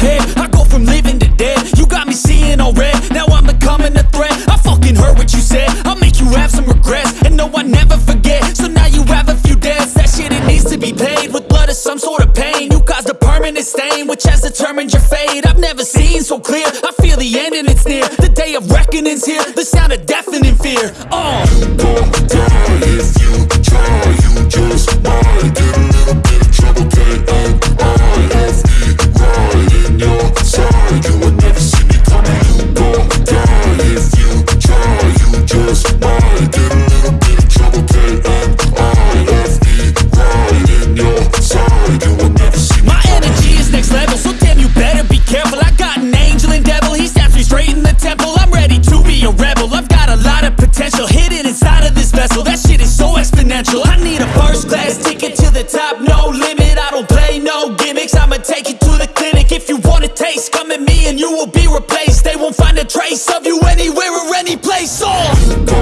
head. I go from living to dead. You got me seeing all red. Now I'm becoming a threat. I fucking heard what you said. I'll make you have some regrets. And no, I never forget. So now you have a few debts. That shit, it needs to be paid With blood or some sort of pain. You caused a permanent stain Which has determined your fate. I've never seen so clear. I feel the end and it's near. The day of reckoning's here. The sound of deafening fear. Oh, you won't die if you try. My energy is next level, so damn you better be careful. I got an angel and devil, he snaps me straight in the temple. I'm ready to be a rebel, I've got a lot of potential Hidden inside of this vessel, that shit is so exponential. I need a first class ticket to the top, no limit. I don't play no gimmicks, I'ma take you to the clinic. If you want a taste, come at me and you will be replaced. They won't find a trace of you anywhere or any place, oh